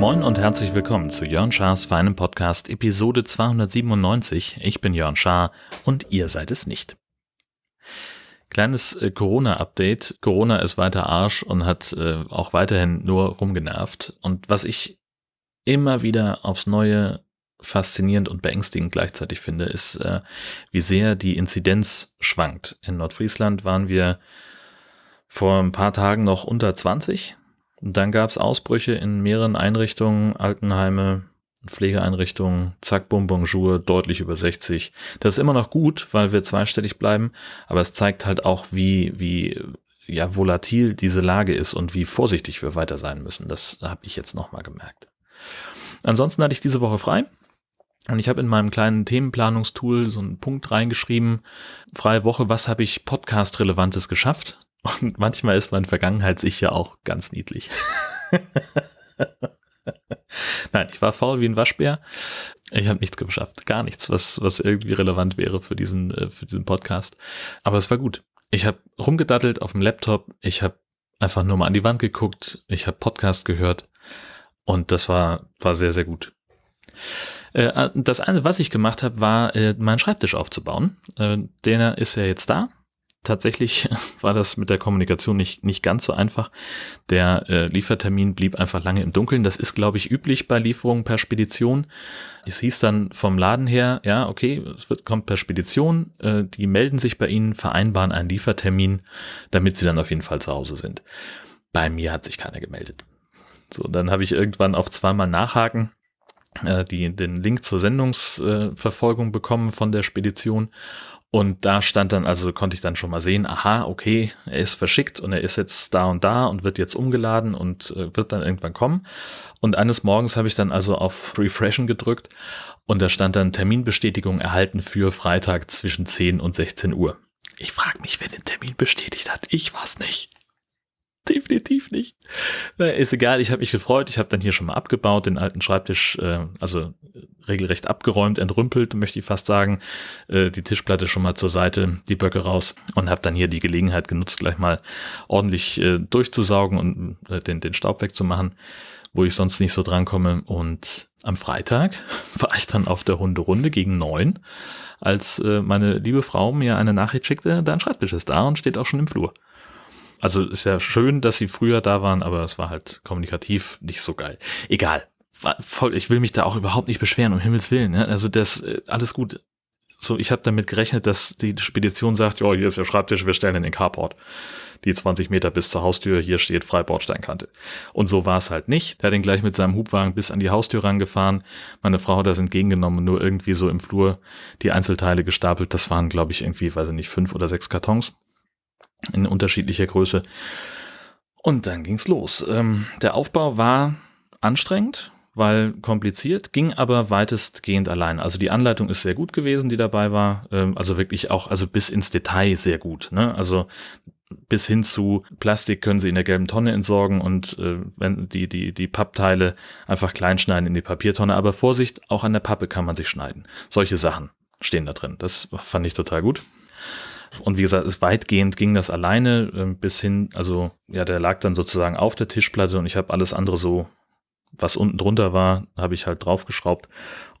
Moin und herzlich willkommen zu Jörn Schars feinem Podcast Episode 297. Ich bin Jörn Schaar und ihr seid es nicht. Kleines äh, Corona-Update. Corona ist weiter Arsch und hat äh, auch weiterhin nur rumgenervt. Und was ich immer wieder aufs Neue faszinierend und beängstigend gleichzeitig finde, ist, äh, wie sehr die Inzidenz schwankt. In Nordfriesland waren wir vor ein paar Tagen noch unter 20. Und dann gab es Ausbrüche in mehreren Einrichtungen, Altenheime, Pflegeeinrichtungen, zack, bum, bonjour, deutlich über 60. Das ist immer noch gut, weil wir zweistellig bleiben, aber es zeigt halt auch, wie, wie ja, volatil diese Lage ist und wie vorsichtig wir weiter sein müssen. Das habe ich jetzt nochmal gemerkt. Ansonsten hatte ich diese Woche frei. Und ich habe in meinem kleinen Themenplanungstool so einen Punkt reingeschrieben, freie Woche, was habe ich podcast-relevantes geschafft? Und manchmal ist mein Vergangenheits-Ich ja auch ganz niedlich. Nein, ich war faul wie ein Waschbär. Ich habe nichts geschafft, gar nichts, was, was irgendwie relevant wäre für diesen, äh, für diesen Podcast. Aber es war gut. Ich habe rumgedattelt auf dem Laptop. Ich habe einfach nur mal an die Wand geguckt. Ich habe Podcast gehört. Und das war, war sehr, sehr gut. Äh, das eine, was ich gemacht habe, war, äh, meinen Schreibtisch aufzubauen. Der ist ja jetzt da tatsächlich war das mit der Kommunikation nicht, nicht ganz so einfach. Der äh, Liefertermin blieb einfach lange im Dunkeln. Das ist, glaube ich, üblich bei Lieferungen per Spedition. Es hieß dann vom Laden her, ja, okay, es wird, kommt per Spedition. Äh, die melden sich bei Ihnen, vereinbaren einen Liefertermin, damit Sie dann auf jeden Fall zu Hause sind. Bei mir hat sich keiner gemeldet. So, dann habe ich irgendwann auf zweimal nachhaken äh, die, den Link zur Sendungsverfolgung bekommen von der Spedition und da stand dann, also konnte ich dann schon mal sehen, aha, okay, er ist verschickt und er ist jetzt da und da und wird jetzt umgeladen und äh, wird dann irgendwann kommen. Und eines Morgens habe ich dann also auf Refreshen gedrückt und da stand dann Terminbestätigung erhalten für Freitag zwischen 10 und 16 Uhr. Ich frage mich, wer den Termin bestätigt hat. Ich war's nicht definitiv nicht. Ist egal, ich habe mich gefreut. Ich habe dann hier schon mal abgebaut, den alten Schreibtisch, äh, also regelrecht abgeräumt, entrümpelt, möchte ich fast sagen. Äh, die Tischplatte schon mal zur Seite, die Böcke raus und habe dann hier die Gelegenheit genutzt, gleich mal ordentlich äh, durchzusaugen und äh, den, den Staub wegzumachen, wo ich sonst nicht so drankomme. Und am Freitag war ich dann auf der Hunderunde gegen neun, als äh, meine liebe Frau mir eine Nachricht schickte, dein Schreibtisch ist da und steht auch schon im Flur. Also ist ja schön, dass sie früher da waren, aber es war halt kommunikativ nicht so geil. Egal. Voll, ich will mich da auch überhaupt nicht beschweren, um Himmels Willen. Ne? Also das, äh, alles gut. So, ich habe damit gerechnet, dass die Spedition sagt, ja, hier ist der Schreibtisch, wir stellen in den Carport. Die 20 Meter bis zur Haustür, hier steht Freibordsteinkante. Und so war es halt nicht. Er hat ihn gleich mit seinem Hubwagen bis an die Haustür rangefahren. Meine Frau hat das entgegengenommen, nur irgendwie so im Flur die Einzelteile gestapelt. Das waren, glaube ich, irgendwie, weiß ich nicht, fünf oder sechs Kartons in unterschiedlicher Größe. Und dann ging's los. Ähm, der Aufbau war anstrengend, weil kompliziert, ging aber weitestgehend allein. Also die Anleitung ist sehr gut gewesen, die dabei war. Ähm, also wirklich auch, also bis ins Detail sehr gut. Ne? Also bis hin zu Plastik können sie in der gelben Tonne entsorgen und äh, wenn die, die, die Pappteile einfach klein schneiden in die Papiertonne. Aber Vorsicht, auch an der Pappe kann man sich schneiden. Solche Sachen stehen da drin. Das fand ich total gut. Und wie gesagt, weitgehend ging das alleine äh, bis hin, also ja, der lag dann sozusagen auf der Tischplatte und ich habe alles andere so, was unten drunter war, habe ich halt draufgeschraubt.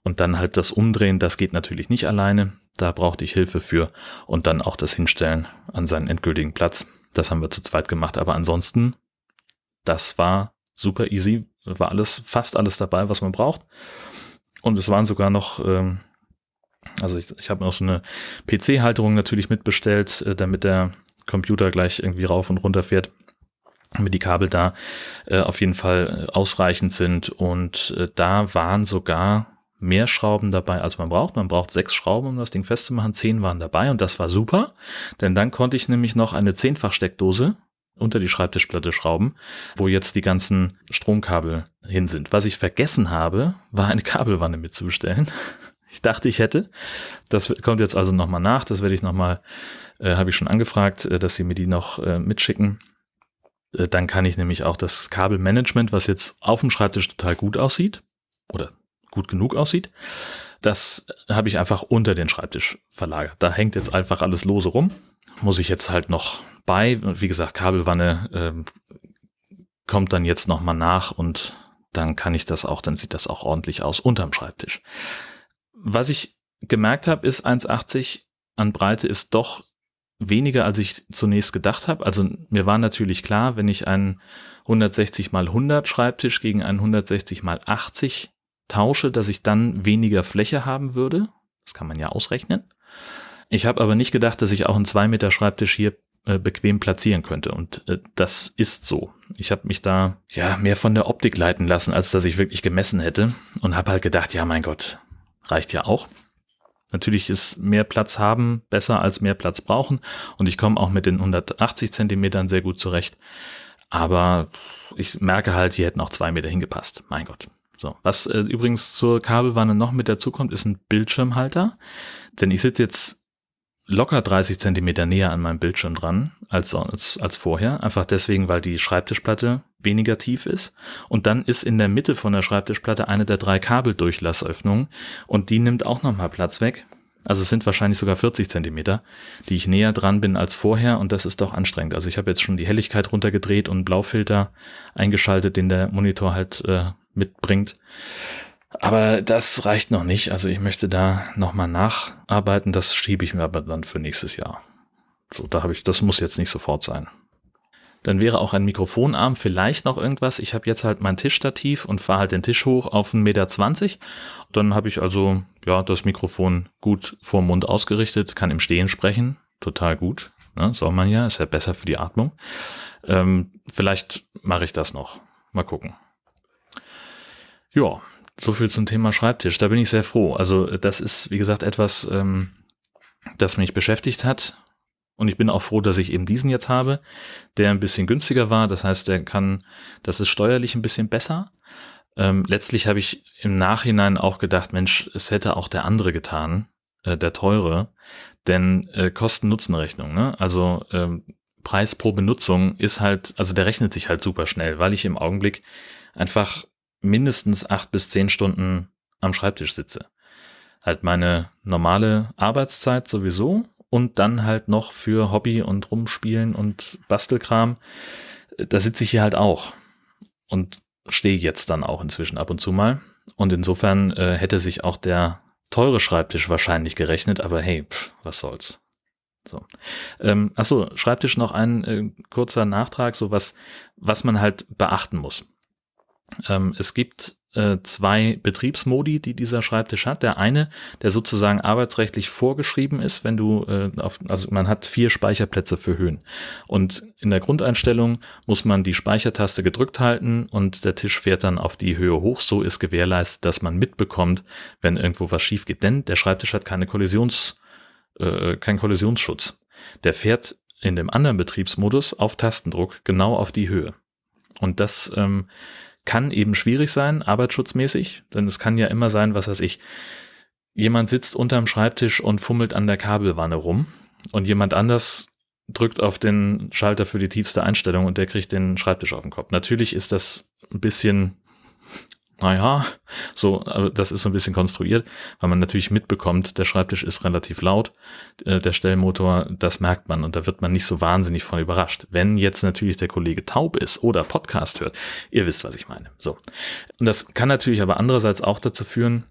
Und dann halt das Umdrehen, das geht natürlich nicht alleine. Da brauchte ich Hilfe für. Und dann auch das Hinstellen an seinen endgültigen Platz. Das haben wir zu zweit gemacht. Aber ansonsten, das war super easy. War alles, fast alles dabei, was man braucht. Und es waren sogar noch ähm, also ich, ich habe noch so eine PC-Halterung natürlich mitbestellt, äh, damit der Computer gleich irgendwie rauf und runter fährt, damit die Kabel da äh, auf jeden Fall äh, ausreichend sind. Und äh, da waren sogar mehr Schrauben dabei, als man braucht. Man braucht sechs Schrauben, um das Ding festzumachen. Zehn waren dabei und das war super, denn dann konnte ich nämlich noch eine Zehnfach-Steckdose unter die Schreibtischplatte schrauben, wo jetzt die ganzen Stromkabel hin sind. Was ich vergessen habe, war eine Kabelwanne mitzubestellen. Ich dachte, ich hätte. Das kommt jetzt also nochmal nach. Das werde ich nochmal, äh, habe ich schon angefragt, äh, dass sie mir die noch äh, mitschicken. Äh, dann kann ich nämlich auch das Kabelmanagement, was jetzt auf dem Schreibtisch total gut aussieht oder gut genug aussieht, Das habe ich einfach unter den Schreibtisch verlagert. Da hängt jetzt einfach alles lose rum. Muss ich jetzt halt noch bei. Wie gesagt, Kabelwanne äh, kommt dann jetzt nochmal nach und dann kann ich das auch, dann sieht das auch ordentlich aus unterm Schreibtisch. Was ich gemerkt habe, ist 1,80 an Breite ist doch weniger, als ich zunächst gedacht habe. Also mir war natürlich klar, wenn ich einen 160 mal 100 Schreibtisch gegen einen 160 mal 80 tausche, dass ich dann weniger Fläche haben würde. Das kann man ja ausrechnen. Ich habe aber nicht gedacht, dass ich auch einen 2 Meter Schreibtisch hier äh, bequem platzieren könnte. Und äh, das ist so. Ich habe mich da ja mehr von der Optik leiten lassen, als dass ich wirklich gemessen hätte. Und habe halt gedacht, ja mein Gott, reicht ja auch. Natürlich ist mehr Platz haben besser als mehr Platz brauchen. Und ich komme auch mit den 180 Zentimetern sehr gut zurecht. Aber ich merke halt, hier hätten auch zwei Meter hingepasst. Mein Gott. So, was äh, übrigens zur Kabelwanne noch mit dazu kommt, ist ein Bildschirmhalter. Denn ich sitze jetzt locker 30 Zentimeter näher an meinem Bildschirm dran als, als, als vorher. Einfach deswegen, weil die Schreibtischplatte weniger tief ist. Und dann ist in der Mitte von der Schreibtischplatte eine der drei Kabeldurchlassöffnungen und die nimmt auch nochmal Platz weg. Also es sind wahrscheinlich sogar 40 Zentimeter, die ich näher dran bin als vorher und das ist doch anstrengend. Also ich habe jetzt schon die Helligkeit runtergedreht und Blaufilter eingeschaltet, den der Monitor halt äh, mitbringt. Aber das reicht noch nicht. Also ich möchte da nochmal nacharbeiten. Das schiebe ich mir aber dann für nächstes Jahr. So, da habe ich, das muss jetzt nicht sofort sein. Dann wäre auch ein Mikrofonarm vielleicht noch irgendwas. Ich habe jetzt halt mein Tischstativ und fahre halt den Tisch hoch auf 1,20 Meter. Dann habe ich also ja das Mikrofon gut vor Mund ausgerichtet, kann im Stehen sprechen. Total gut. Ne? Soll man ja, ist ja besser für die Atmung. Ähm, vielleicht mache ich das noch. Mal gucken. Ja, so viel zum Thema Schreibtisch. Da bin ich sehr froh. Also das ist, wie gesagt, etwas, ähm, das mich beschäftigt hat. Und ich bin auch froh, dass ich eben diesen jetzt habe, der ein bisschen günstiger war. Das heißt, der kann, das ist steuerlich ein bisschen besser. Ähm, letztlich habe ich im Nachhinein auch gedacht, Mensch, es hätte auch der andere getan, äh, der teure, denn äh, Kosten-Nutzen-Rechnung, ne? Also ähm, Preis pro Benutzung ist halt, also der rechnet sich halt super schnell, weil ich im Augenblick einfach mindestens acht bis zehn Stunden am Schreibtisch sitze. Halt meine normale Arbeitszeit sowieso und dann halt noch für Hobby und Rumspielen und Bastelkram. Da sitze ich hier halt auch und stehe jetzt dann auch inzwischen ab und zu mal. Und insofern äh, hätte sich auch der teure Schreibtisch wahrscheinlich gerechnet, aber hey, pff, was soll's. So. Ähm, achso, Schreibtisch noch ein äh, kurzer Nachtrag, so was, was man halt beachten muss. Ähm, es gibt zwei Betriebsmodi, die dieser Schreibtisch hat. Der eine, der sozusagen arbeitsrechtlich vorgeschrieben ist, wenn du äh, auf, also man hat vier Speicherplätze für Höhen. Und in der Grundeinstellung muss man die Speichertaste gedrückt halten und der Tisch fährt dann auf die Höhe hoch. So ist gewährleistet, dass man mitbekommt, wenn irgendwo was schief geht. Denn der Schreibtisch hat keine Kollisions, äh, keinen Kollisionsschutz. Der fährt in dem anderen Betriebsmodus auf Tastendruck genau auf die Höhe. Und das ähm, kann eben schwierig sein, arbeitsschutzmäßig, denn es kann ja immer sein, was weiß ich, jemand sitzt unterm Schreibtisch und fummelt an der Kabelwanne rum und jemand anders drückt auf den Schalter für die tiefste Einstellung und der kriegt den Schreibtisch auf den Kopf. Natürlich ist das ein bisschen naja, so, also das ist so ein bisschen konstruiert, weil man natürlich mitbekommt, der Schreibtisch ist relativ laut, äh, der Stellmotor, das merkt man und da wird man nicht so wahnsinnig von überrascht. Wenn jetzt natürlich der Kollege taub ist oder Podcast hört, ihr wisst, was ich meine. So. Und das kann natürlich aber andererseits auch dazu führen,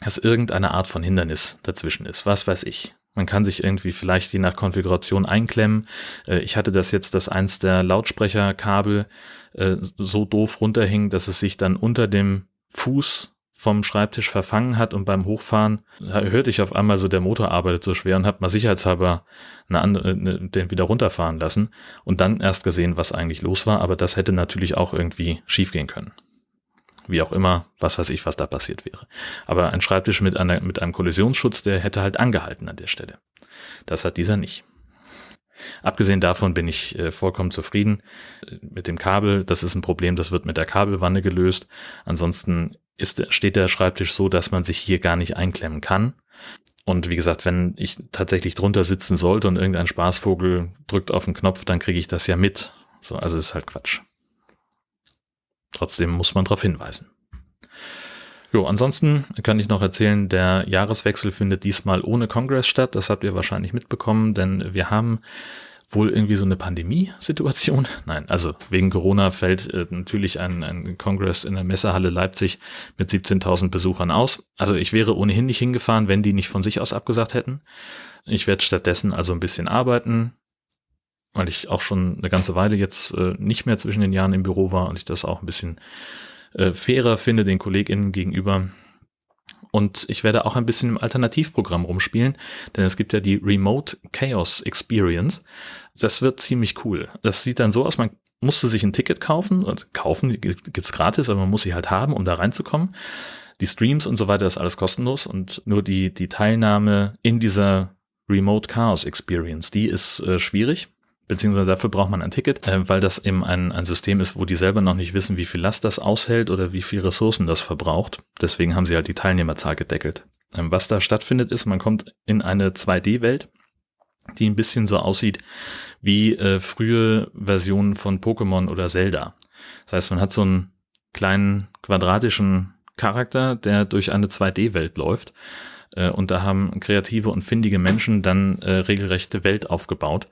dass irgendeine Art von Hindernis dazwischen ist. Was weiß ich. Man kann sich irgendwie vielleicht je nach Konfiguration einklemmen. Äh, ich hatte das jetzt, dass eins der Lautsprecherkabel äh, so doof runterhing, dass es sich dann unter dem Fuß vom Schreibtisch verfangen hat und beim Hochfahren hörte ich auf einmal so, der Motor arbeitet so schwer und habe mal sicherheitshalber eine andere, eine, den wieder runterfahren lassen und dann erst gesehen, was eigentlich los war. Aber das hätte natürlich auch irgendwie schiefgehen können. Wie auch immer, was weiß ich, was da passiert wäre. Aber ein Schreibtisch mit, einer, mit einem Kollisionsschutz, der hätte halt angehalten an der Stelle. Das hat dieser nicht. Abgesehen davon bin ich äh, vollkommen zufrieden äh, mit dem Kabel. Das ist ein Problem, das wird mit der Kabelwanne gelöst. Ansonsten ist, steht der Schreibtisch so, dass man sich hier gar nicht einklemmen kann. Und wie gesagt, wenn ich tatsächlich drunter sitzen sollte und irgendein Spaßvogel drückt auf den Knopf, dann kriege ich das ja mit. So, also ist halt Quatsch. Trotzdem muss man darauf hinweisen. Jo, ansonsten kann ich noch erzählen, der Jahreswechsel findet diesmal ohne Kongress statt. Das habt ihr wahrscheinlich mitbekommen, denn wir haben wohl irgendwie so eine Pandemiesituation. Nein, also wegen Corona fällt äh, natürlich ein, ein Kongress in der Messehalle Leipzig mit 17.000 Besuchern aus. Also ich wäre ohnehin nicht hingefahren, wenn die nicht von sich aus abgesagt hätten. Ich werde stattdessen also ein bisschen arbeiten, weil ich auch schon eine ganze Weile jetzt äh, nicht mehr zwischen den Jahren im Büro war und ich das auch ein bisschen äh, fairer finde den KollegInnen gegenüber. Und ich werde auch ein bisschen im Alternativprogramm rumspielen, denn es gibt ja die Remote Chaos Experience. Das wird ziemlich cool. Das sieht dann so aus, man musste sich ein Ticket kaufen, und kaufen gibt's gratis, aber man muss sie halt haben, um da reinzukommen. Die Streams und so weiter ist alles kostenlos und nur die, die Teilnahme in dieser Remote Chaos Experience, die ist äh, schwierig beziehungsweise dafür braucht man ein Ticket, äh, weil das eben ein, ein System ist, wo die selber noch nicht wissen, wie viel Last das aushält oder wie viel Ressourcen das verbraucht. Deswegen haben sie halt die Teilnehmerzahl gedeckelt. Ähm, was da stattfindet, ist, man kommt in eine 2D-Welt, die ein bisschen so aussieht wie äh, frühe Versionen von Pokémon oder Zelda. Das heißt, man hat so einen kleinen quadratischen Charakter, der durch eine 2D-Welt läuft. Äh, und da haben kreative und findige Menschen dann äh, regelrechte Welt aufgebaut.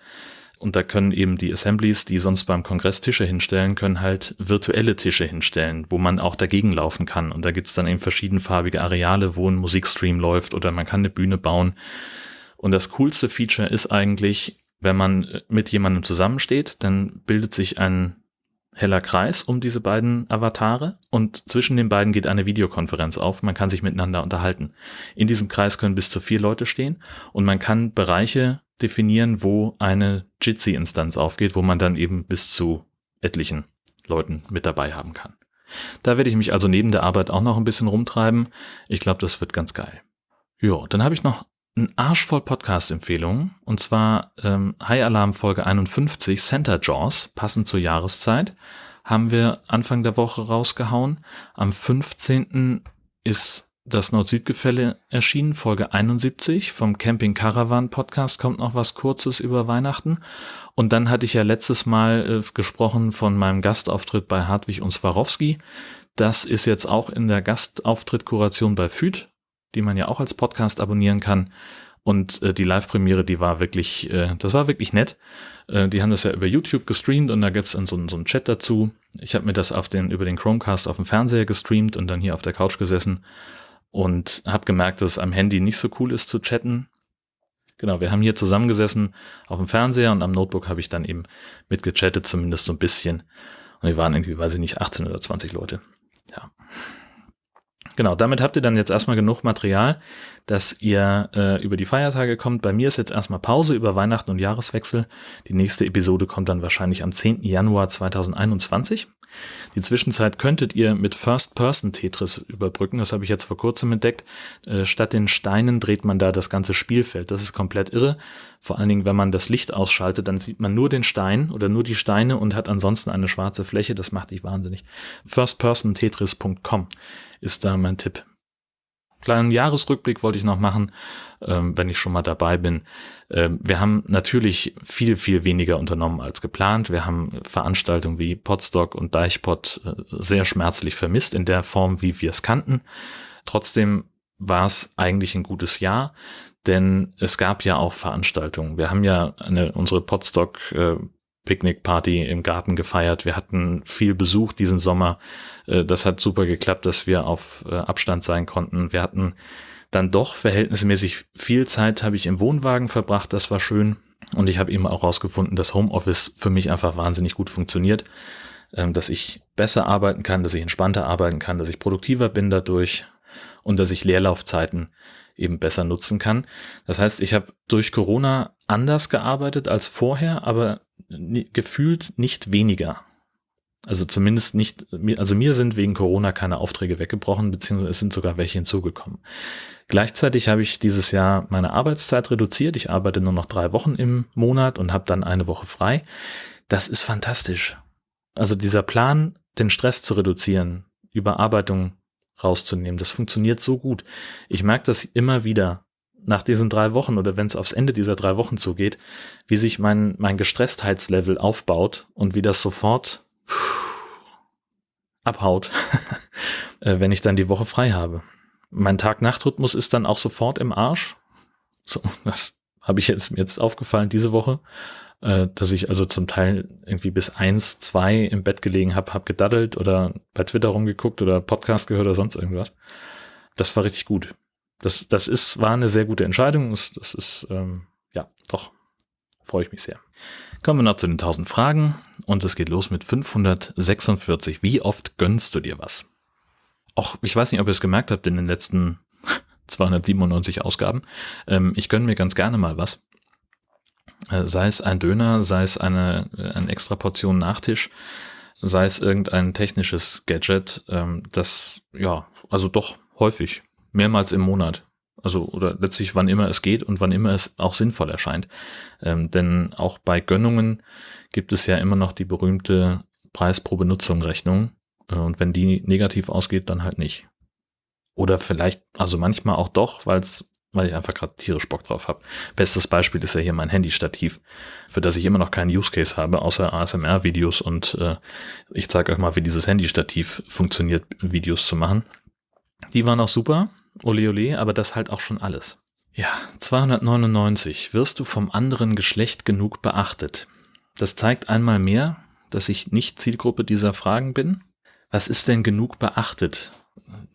Und da können eben die Assemblies, die sonst beim Kongress Tische hinstellen, können halt virtuelle Tische hinstellen, wo man auch dagegen laufen kann. Und da gibt's dann eben verschiedenfarbige Areale, wo ein Musikstream läuft oder man kann eine Bühne bauen. Und das coolste Feature ist eigentlich, wenn man mit jemandem zusammensteht, dann bildet sich ein heller Kreis um diese beiden Avatare und zwischen den beiden geht eine Videokonferenz auf. Man kann sich miteinander unterhalten. In diesem Kreis können bis zu vier Leute stehen und man kann Bereiche definieren, wo eine Jitsi-Instanz aufgeht, wo man dann eben bis zu etlichen Leuten mit dabei haben kann. Da werde ich mich also neben der Arbeit auch noch ein bisschen rumtreiben. Ich glaube, das wird ganz geil. Ja, dann habe ich noch ein Arsch voll Podcast-Empfehlungen. Und zwar ähm, High Alarm Folge 51, Center Jaws, passend zur Jahreszeit, haben wir Anfang der Woche rausgehauen. Am 15. ist das Nord-Süd-Gefälle erschienen, Folge 71 vom Camping Caravan Podcast kommt noch was Kurzes über Weihnachten. Und dann hatte ich ja letztes Mal äh, gesprochen von meinem Gastauftritt bei Hartwig und Swarovski. Das ist jetzt auch in der Gastauftritt-Kuration bei FÜD, die man ja auch als Podcast abonnieren kann. Und äh, die Live-Premiere, die war wirklich, äh, das war wirklich nett. Äh, die haben das ja über YouTube gestreamt und da gibt's dann so, so einen Chat dazu. Ich habe mir das auf den, über den Chromecast auf dem Fernseher gestreamt und dann hier auf der Couch gesessen und habe gemerkt, dass es am Handy nicht so cool ist zu chatten. Genau, wir haben hier zusammengesessen auf dem Fernseher und am Notebook habe ich dann eben mitgechattet, zumindest so ein bisschen. Und wir waren irgendwie, weiß ich nicht, 18 oder 20 Leute. Ja. Genau, damit habt ihr dann jetzt erstmal genug Material, dass ihr äh, über die Feiertage kommt. Bei mir ist jetzt erstmal Pause über Weihnachten und Jahreswechsel. Die nächste Episode kommt dann wahrscheinlich am 10. Januar 2021. Die Zwischenzeit könntet ihr mit First-Person-Tetris überbrücken. Das habe ich jetzt vor kurzem entdeckt. Äh, statt den Steinen dreht man da das ganze Spielfeld. Das ist komplett irre. Vor allen Dingen, wenn man das Licht ausschaltet, dann sieht man nur den Stein oder nur die Steine und hat ansonsten eine schwarze Fläche. Das macht dich wahnsinnig. Firstpersontetris.com ist da mein Tipp. Kleinen Jahresrückblick wollte ich noch machen, ähm, wenn ich schon mal dabei bin. Ähm, wir haben natürlich viel, viel weniger unternommen als geplant. Wir haben Veranstaltungen wie Podstock und Deichpod äh, sehr schmerzlich vermisst in der Form, wie wir es kannten. Trotzdem war es eigentlich ein gutes Jahr, denn es gab ja auch Veranstaltungen. Wir haben ja eine, unsere Podstock äh, Picknickparty im Garten gefeiert. Wir hatten viel Besuch diesen Sommer. Äh, das hat super geklappt, dass wir auf äh, Abstand sein konnten. Wir hatten dann doch verhältnismäßig viel Zeit habe ich im Wohnwagen verbracht. Das war schön. Und ich habe eben auch herausgefunden, dass Homeoffice für mich einfach wahnsinnig gut funktioniert. Ähm, dass ich besser arbeiten kann, dass ich entspannter arbeiten kann, dass ich produktiver bin dadurch und dass ich Leerlaufzeiten eben besser nutzen kann. Das heißt, ich habe durch Corona anders gearbeitet als vorher, aber gefühlt nicht weniger. Also zumindest nicht, also mir sind wegen Corona keine Aufträge weggebrochen, beziehungsweise es sind sogar welche hinzugekommen. Gleichzeitig habe ich dieses Jahr meine Arbeitszeit reduziert. Ich arbeite nur noch drei Wochen im Monat und habe dann eine Woche frei. Das ist fantastisch. Also dieser Plan, den Stress zu reduzieren, Überarbeitung rauszunehmen, das funktioniert so gut. Ich merke das immer wieder, nach diesen drei Wochen oder wenn es aufs Ende dieser drei Wochen zugeht, wie sich mein, mein Gestrestheitslevel aufbaut und wie das sofort abhaut. äh, wenn ich dann die Woche frei habe. Mein Tag-Nacht-Rhythmus ist dann auch sofort im Arsch. So, das habe ich jetzt, jetzt aufgefallen diese Woche, äh, dass ich also zum Teil irgendwie bis eins, zwei im Bett gelegen habe, habe gedaddelt oder bei Twitter rumgeguckt oder Podcast gehört oder sonst irgendwas. Das war richtig gut. Das, das ist, war eine sehr gute Entscheidung. Das, ist, ähm, ja, doch, freue ich mich sehr. Kommen wir noch zu den 1000 Fragen und es geht los mit 546. Wie oft gönnst du dir was? Auch, ich weiß nicht, ob ihr es gemerkt habt in den letzten 297 Ausgaben. Ähm, ich gönne mir ganz gerne mal was. Äh, sei es ein Döner, sei es eine, eine extra Portion Nachtisch, sei es irgendein technisches Gadget. Ähm, das, ja, also doch häufig, mehrmals im Monat. Also, oder letztlich wann immer es geht und wann immer es auch sinnvoll erscheint. Ähm, denn auch bei Gönnungen gibt es ja immer noch die berühmte Preis pro Benutzung Rechnung. Äh, und wenn die negativ ausgeht, dann halt nicht. Oder vielleicht, also manchmal auch doch, weil's, weil ich einfach gerade tierisch Bock drauf habe. Bestes Beispiel ist ja hier mein Handystativ, für das ich immer noch keinen Use Case habe, außer ASMR-Videos und äh, ich zeige euch mal, wie dieses Handystativ funktioniert, Videos zu machen. Die waren auch super, ole ole, aber das halt auch schon alles. Ja, 299. Wirst du vom anderen Geschlecht genug beachtet? Das zeigt einmal mehr, dass ich nicht Zielgruppe dieser Fragen bin. Was ist denn genug beachtet?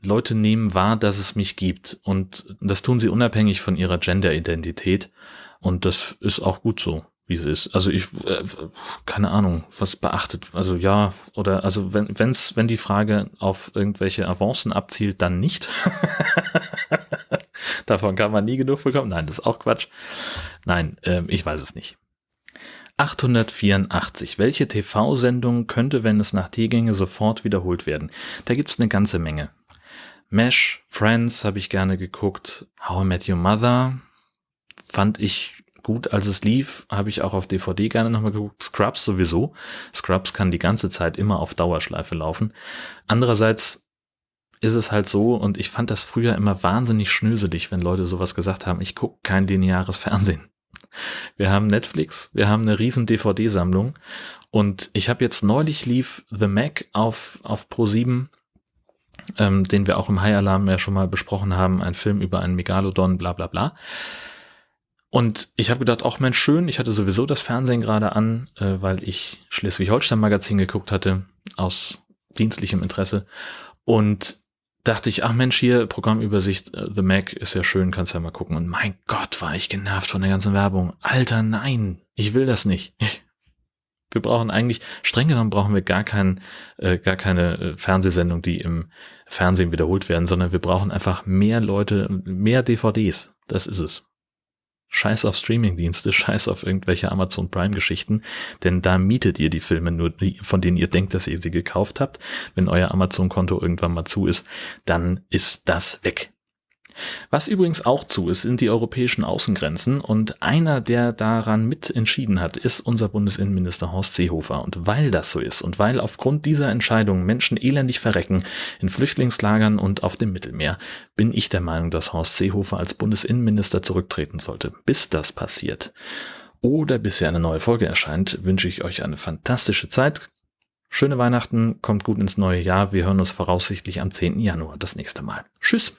Leute nehmen wahr, dass es mich gibt und das tun sie unabhängig von ihrer Gender-Identität und das ist auch gut so, wie es ist. Also ich, äh, keine Ahnung, was beachtet. Also ja, oder also wenn wenn's, wenn die Frage auf irgendwelche Avancen abzielt, dann nicht. Davon kann man nie genug bekommen. Nein, das ist auch Quatsch. Nein, äh, ich weiß es nicht. 884. Welche TV-Sendung könnte, wenn es nach T ginge, sofort wiederholt werden? Da gibt's eine ganze Menge. Mesh, Friends habe ich gerne geguckt. How I Met Your Mother fand ich gut, als es lief, habe ich auch auf DVD gerne nochmal geguckt. Scrubs sowieso. Scrubs kann die ganze Zeit immer auf Dauerschleife laufen. Andererseits ist es halt so, und ich fand das früher immer wahnsinnig schnöselig, wenn Leute sowas gesagt haben, ich gucke kein lineares Fernsehen. Wir haben Netflix, wir haben eine riesen DVD-Sammlung und ich habe jetzt neulich lief The Mac auf, auf Pro7 ähm, den wir auch im High Alarm ja schon mal besprochen haben, ein Film über einen Megalodon, bla bla bla. Und ich habe gedacht, auch Mensch, schön, ich hatte sowieso das Fernsehen gerade an, äh, weil ich Schleswig-Holstein-Magazin geguckt hatte, aus dienstlichem Interesse. Und dachte ich, ach Mensch, hier Programmübersicht, äh, The Mac ist ja schön, kannst ja mal gucken. Und mein Gott, war ich genervt von der ganzen Werbung. Alter, nein, ich will das nicht. Wir brauchen eigentlich, streng genommen brauchen wir gar, kein, äh, gar keine äh, Fernsehsendung, die im Fernsehen wiederholt werden, sondern wir brauchen einfach mehr Leute, mehr DVDs. Das ist es. Scheiß auf Streamingdienste, scheiß auf irgendwelche Amazon Prime Geschichten, denn da mietet ihr die Filme nur, von denen ihr denkt, dass ihr sie gekauft habt. Wenn euer Amazon Konto irgendwann mal zu ist, dann ist das weg. Was übrigens auch zu ist, sind die europäischen Außengrenzen und einer, der daran mit entschieden hat, ist unser Bundesinnenminister Horst Seehofer. Und weil das so ist und weil aufgrund dieser Entscheidung Menschen elendig verrecken in Flüchtlingslagern und auf dem Mittelmeer, bin ich der Meinung, dass Horst Seehofer als Bundesinnenminister zurücktreten sollte. Bis das passiert oder bis hier eine neue Folge erscheint, wünsche ich euch eine fantastische Zeit. Schöne Weihnachten, kommt gut ins neue Jahr. Wir hören uns voraussichtlich am 10. Januar das nächste Mal. Tschüss.